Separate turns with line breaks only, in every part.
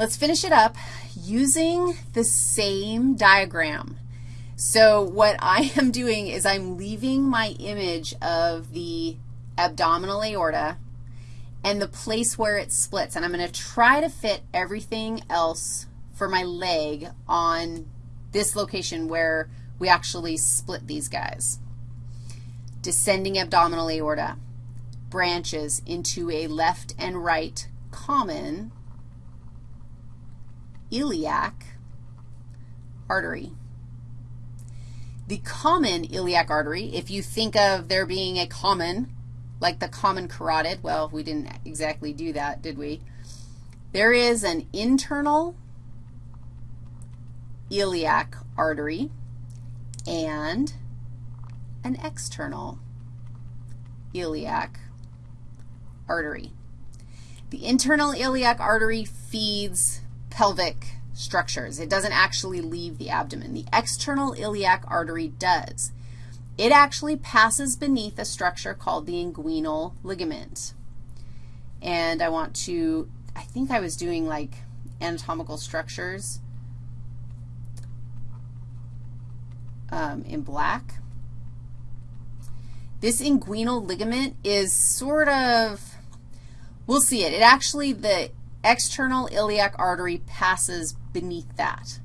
Let's finish it up using the same diagram. So what I am doing is I'm leaving my image of the abdominal aorta and the place where it splits, and I'm going to try to fit everything else for my leg on this location where we actually split these guys. Descending abdominal aorta branches into a left and right common iliac artery. The common iliac artery, if you think of there being a common, like the common carotid, well, we didn't exactly do that, did we? There is an internal iliac artery and an external iliac artery. The internal iliac artery feeds pelvic structures. It doesn't actually leave the abdomen. The external iliac artery does. It actually passes beneath a structure called the inguinal ligament. And I want to, I think I was doing like anatomical structures um, in black. This inguinal ligament is sort of, we'll see it. It actually, the external iliac artery passes beneath that.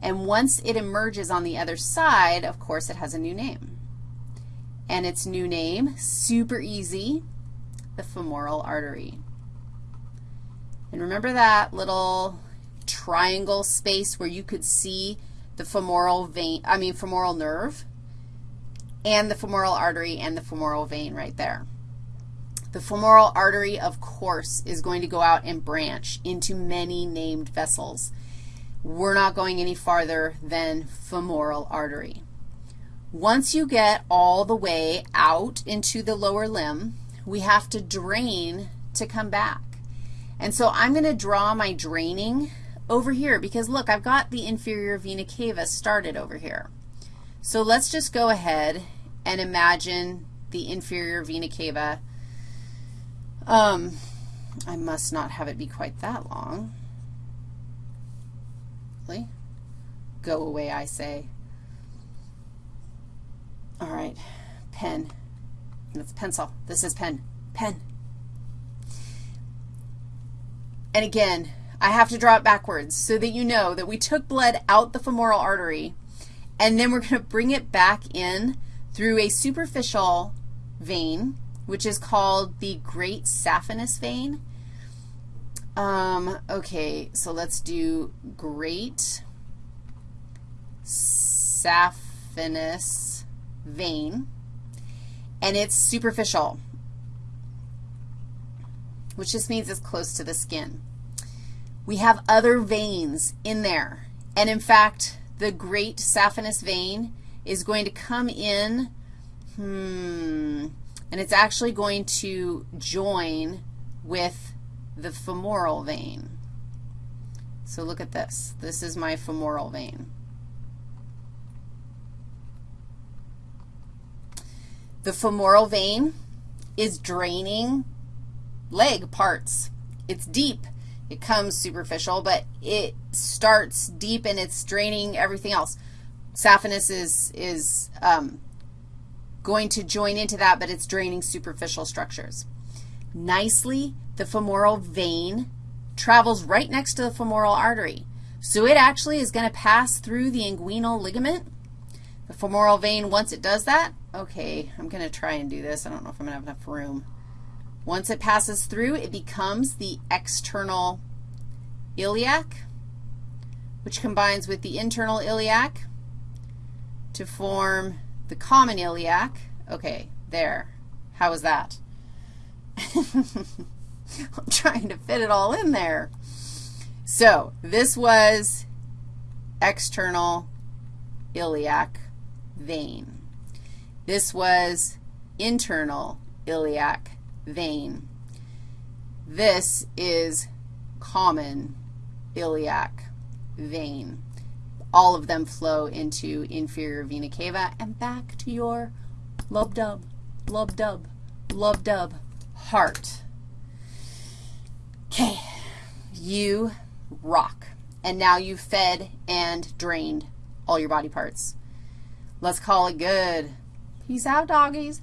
And once it emerges on the other side, of course, it has a new name. And its new name, super easy, the femoral artery. And remember that little triangle space where you could see the femoral vein, I mean femoral nerve, and the femoral artery and the femoral vein right there. The femoral artery, of course, is going to go out and branch into many named vessels. We're not going any farther than femoral artery. Once you get all the way out into the lower limb, we have to drain to come back. And so I'm going to draw my draining over here because, look, I've got the inferior vena cava started over here. So let's just go ahead and imagine the inferior vena cava. Um, I must not have it be quite that long. Really? Go away, I say. All right, pen. That's pencil. This is pen. Pen. And again, I have to draw it backwards so that you know that we took blood out the femoral artery, and then we're going to bring it back in through a superficial vein, which is called the great saphenous vein. Um, okay, so let's do great saphenous vein, and it's superficial, which just means it's close to the skin. We have other veins in there, and in fact, the great saphenous vein is going to come in, hmm, and it's actually going to join with the femoral vein. So look at this. This is my femoral vein. The femoral vein is draining leg parts. It's deep. It comes superficial, but it starts deep and it's draining everything else. Saphenous is, is um, going to join into that, but it's draining superficial structures. Nicely, the femoral vein travels right next to the femoral artery. So it actually is going to pass through the inguinal ligament. The femoral vein, once it does that, okay, I'm going to try and do this. I don't know if I'm going to have enough room. Once it passes through, it becomes the external iliac, which combines with the internal iliac to form the common iliac. Okay, there. How was that? I'm trying to fit it all in there. So this was external iliac vein. This was internal iliac vein. This is common iliac vein. All of them flow into inferior vena cava and back to your lub-dub, lub-dub, lub-dub heart. Okay, you rock. And now you've fed and drained all your body parts. Let's call it good. Peace out, doggies.